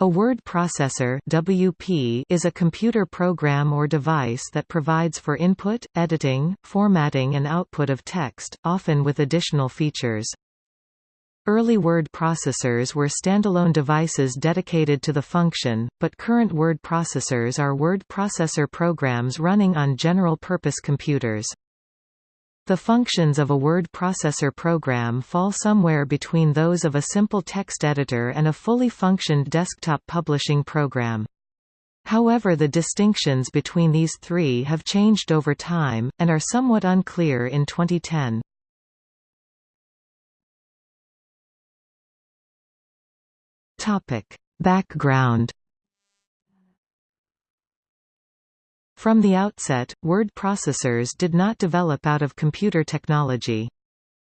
A word processor WP is a computer program or device that provides for input, editing, formatting and output of text, often with additional features. Early word processors were standalone devices dedicated to the function, but current word processors are word processor programs running on general-purpose computers. The functions of a word processor program fall somewhere between those of a simple text editor and a fully functioned desktop publishing program. However the distinctions between these three have changed over time, and are somewhat unclear in 2010. Background From the outset, word processors did not develop out of computer technology.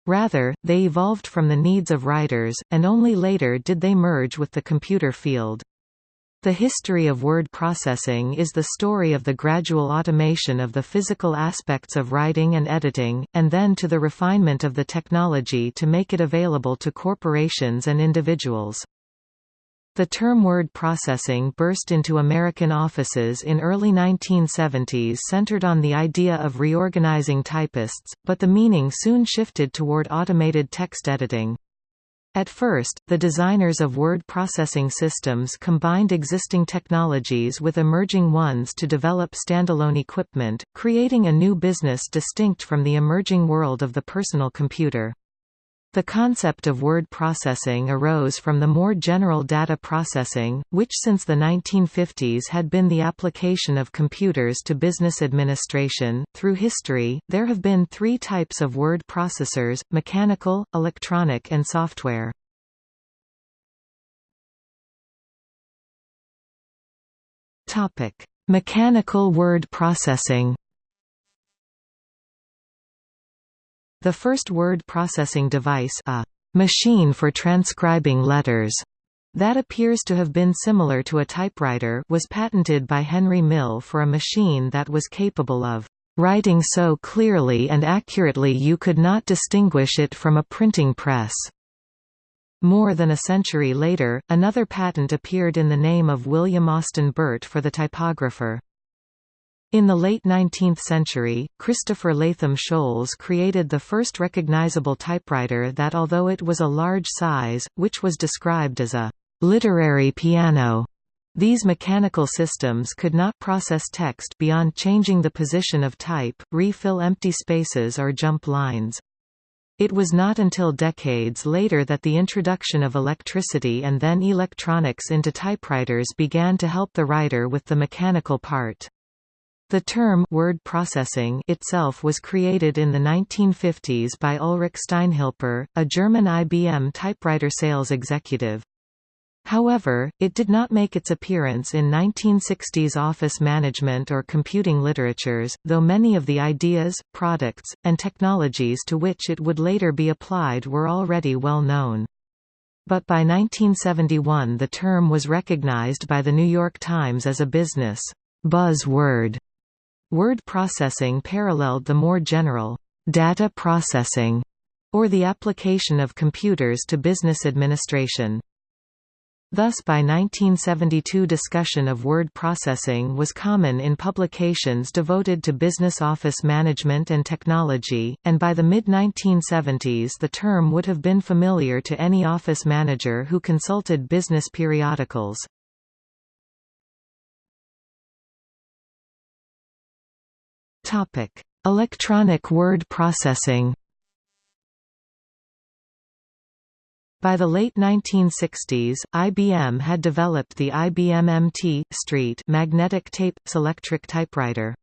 Rather, they evolved from the needs of writers, and only later did they merge with the computer field. The history of word processing is the story of the gradual automation of the physical aspects of writing and editing, and then to the refinement of the technology to make it available to corporations and individuals. The term word processing burst into American offices in early 1970s centered on the idea of reorganizing typists, but the meaning soon shifted toward automated text editing. At first, the designers of word processing systems combined existing technologies with emerging ones to develop standalone equipment, creating a new business distinct from the emerging world of the personal computer. The concept of word processing arose from the more general data processing, which since the 1950s had been the application of computers to business administration. Through history, there have been three types of word processors mechanical, electronic, and software. Mechanical word processing The first word processing device a machine for transcribing letters that appears to have been similar to a typewriter was patented by Henry Mill for a machine that was capable of writing so clearly and accurately you could not distinguish it from a printing press. More than a century later, another patent appeared in the name of William Austin Burt for the typographer. In the late 19th century, Christopher Latham Sholes created the first recognizable typewriter that although it was a large size, which was described as a «literary piano», these mechanical systems could not process text beyond changing the position of type, refill empty spaces or jump lines. It was not until decades later that the introduction of electricity and then electronics into typewriters began to help the writer with the mechanical part. The term word processing itself was created in the 1950s by Ulrich Steinhilper, a German IBM typewriter sales executive. However, it did not make its appearance in 1960s office management or computing literatures, though many of the ideas, products, and technologies to which it would later be applied were already well known. But by 1971 the term was recognized by The New York Times as a business buzzword Word processing paralleled the more general data processing or the application of computers to business administration. Thus by 1972 discussion of word processing was common in publications devoted to business office management and technology, and by the mid-1970s the term would have been familiar to any office manager who consulted business periodicals. Topic: Electronic word processing. By the late 1960s, IBM had developed the IBM MT Street magnetic tape Selectric typewriter.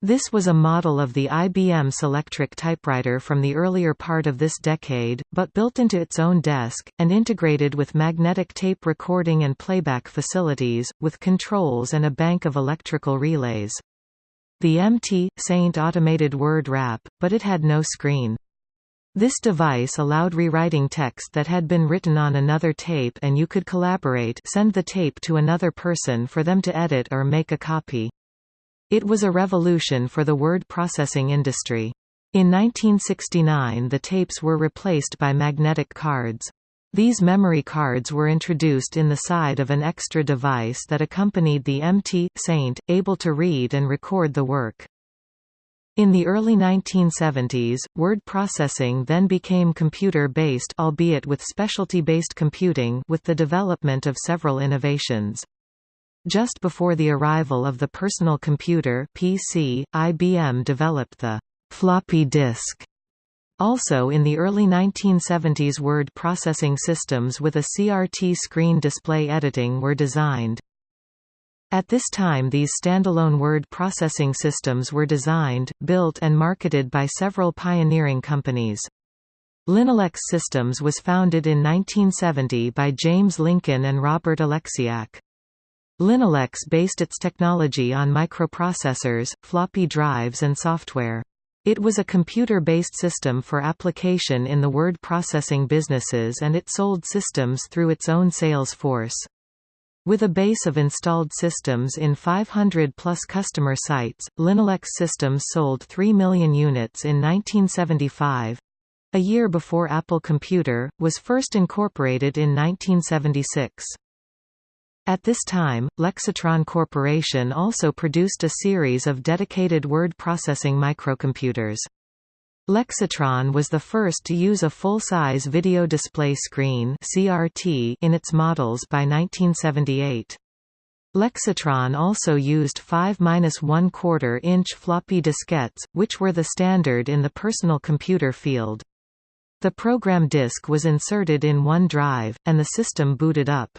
This was a model of the IBM Selectric typewriter from the earlier part of this decade, but built into its own desk, and integrated with magnetic tape recording and playback facilities, with controls and a bank of electrical relays. The MT Saint automated word wrap, but it had no screen. This device allowed rewriting text that had been written on another tape and you could collaborate send the tape to another person for them to edit or make a copy. It was a revolution for the word processing industry. In 1969 the tapes were replaced by magnetic cards. These memory cards were introduced in the side of an extra device that accompanied the MT Saint, able to read and record the work. In the early 1970s, word processing then became computer-based albeit with specialty-based computing with the development of several innovations. Just before the arrival of the personal computer PC, IBM developed the floppy disk also in the early 1970s word processing systems with a CRT screen display editing were designed. At this time these standalone word processing systems were designed, built and marketed by several pioneering companies. Linolex Systems was founded in 1970 by James Lincoln and Robert Oleksiak. Linolex based its technology on microprocessors, floppy drives and software. It was a computer-based system for application in the word processing businesses and it sold systems through its own sales force. With a base of installed systems in 500-plus customer sites, Linolex systems sold 3 million units in 1975. A year before Apple Computer, was first incorporated in 1976. At this time, Lexitron Corporation also produced a series of dedicated word processing microcomputers. Lexitron was the first to use a full-size video display screen CRT in its models by 1978. Lexitron also used 5-1 quarter inch floppy diskettes, which were the standard in the personal computer field. The program disk was inserted in one drive, and the system booted up.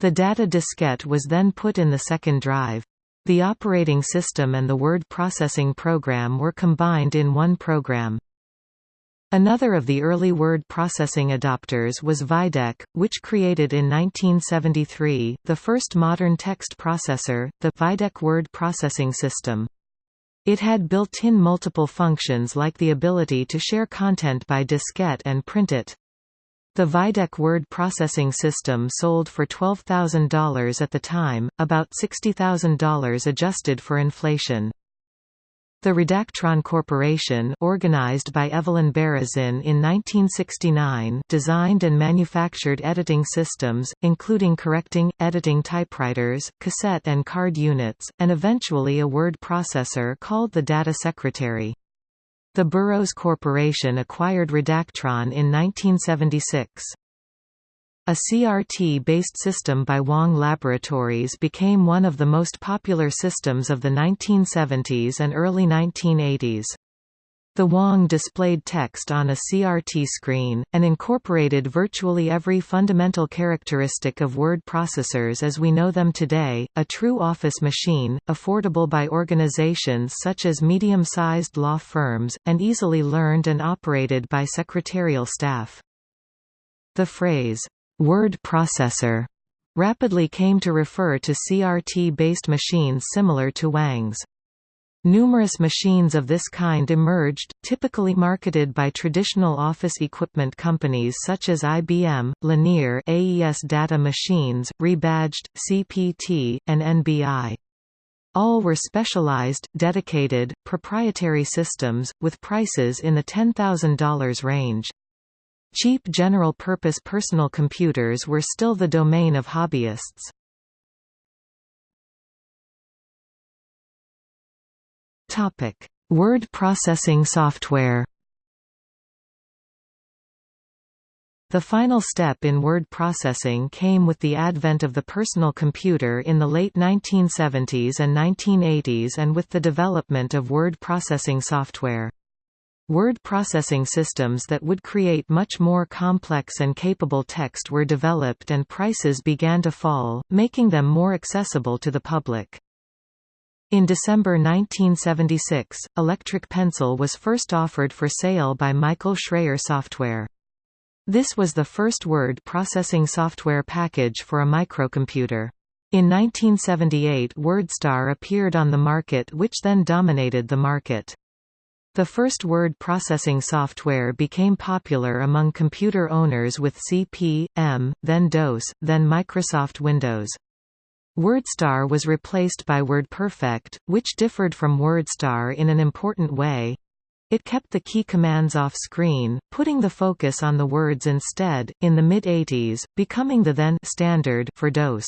The data diskette was then put in the second drive. The operating system and the word processing program were combined in one program. Another of the early word processing adopters was Vydec, which created in 1973, the first modern text processor, the Vydec Word Processing System. It had built-in multiple functions like the ability to share content by diskette and print it. The Vydec word processing system sold for $12,000 at the time, about $60,000 adjusted for inflation. The Redactron Corporation organized by Evelyn Berezin in 1969 designed and manufactured editing systems, including correcting, editing typewriters, cassette and card units, and eventually a word processor called the Data Secretary. The Burroughs Corporation acquired Redactron in 1976. A CRT-based system by Wang Laboratories became one of the most popular systems of the 1970s and early 1980s. The Wang displayed text on a CRT screen, and incorporated virtually every fundamental characteristic of word processors as we know them today, a true office machine, affordable by organizations such as medium-sized law firms, and easily learned and operated by secretarial staff. The phrase, "'word processor' rapidly came to refer to CRT-based machines similar to Wang's. Numerous machines of this kind emerged, typically marketed by traditional office equipment companies such as IBM, Lanier AES Data Machines, Rebadged, CPT, and NBI. All were specialized, dedicated, proprietary systems, with prices in the $10,000 range. Cheap general-purpose personal computers were still the domain of hobbyists. Topic: Word processing software. The final step in word processing came with the advent of the personal computer in the late 1970s and 1980s and with the development of word processing software. Word processing systems that would create much more complex and capable text were developed and prices began to fall, making them more accessible to the public. In December 1976, Electric Pencil was first offered for sale by Michael Shrayer Software. This was the first word processing software package for a microcomputer. In 1978 WordStar appeared on the market which then dominated the market. The first word processing software became popular among computer owners with CP, M, then DOS, then Microsoft Windows. WordStar was replaced by WordPerfect, which differed from WordStar in an important way. It kept the key commands off screen, putting the focus on the words instead, in the mid-80s, becoming the then standard for DOS.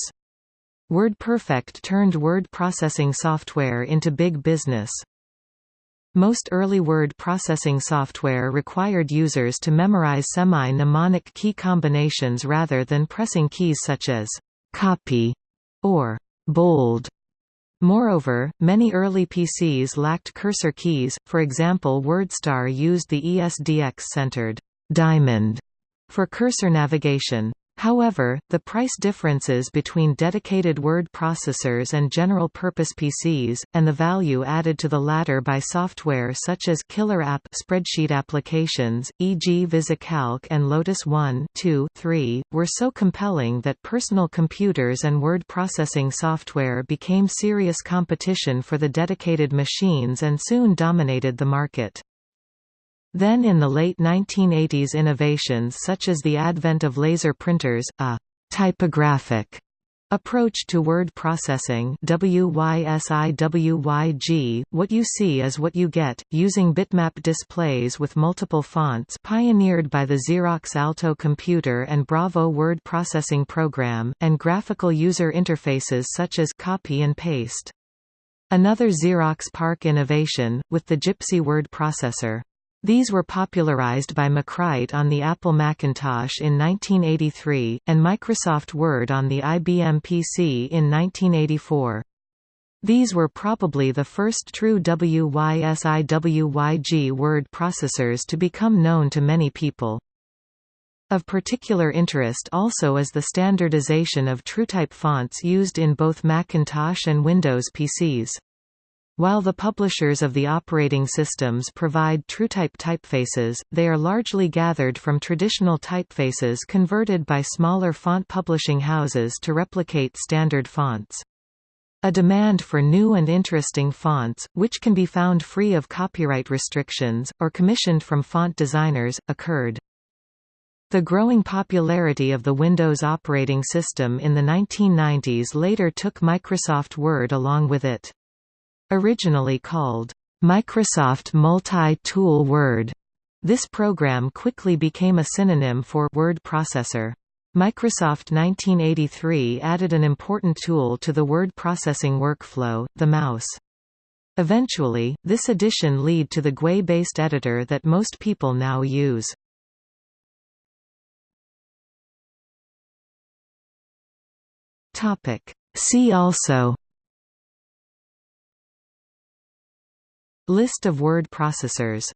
WordPerfect turned word processing software into big business. Most early word processing software required users to memorize semi-mnemonic key combinations rather than pressing keys such as copy or bold. Moreover, many early PCs lacked cursor keys, for example WordStar used the ESDX-centered diamond for cursor navigation. However, the price differences between dedicated word processors and general-purpose PCs, and the value added to the latter by software such as killer app spreadsheet applications, e.g. VisiCalc and Lotus 1 2, 3, were so compelling that personal computers and word processing software became serious competition for the dedicated machines and soon dominated the market. Then in the late 1980s innovations such as the advent of laser printers, a «typographic» approach to word processing WYSIWYG, what you see is what you get, using bitmap displays with multiple fonts pioneered by the Xerox Alto computer and Bravo word processing program, and graphical user interfaces such as copy and paste. Another Xerox PARC innovation, with the Gypsy word processor. These were popularized by MacWrite on the Apple Macintosh in 1983, and Microsoft Word on the IBM PC in 1984. These were probably the first true WYSIWYG word processors to become known to many people. Of particular interest also is the standardization of TrueType fonts used in both Macintosh and Windows PCs. While the publishers of the operating systems provide TrueType typefaces, they are largely gathered from traditional typefaces converted by smaller font publishing houses to replicate standard fonts. A demand for new and interesting fonts, which can be found free of copyright restrictions, or commissioned from font designers, occurred. The growing popularity of the Windows operating system in the 1990s later took Microsoft Word along with it. Originally called, Microsoft Multi-Tool Word, this program quickly became a synonym for word processor. Microsoft 1983 added an important tool to the word processing workflow, the mouse. Eventually, this addition led to the GUI-based editor that most people now use. See also List of word processors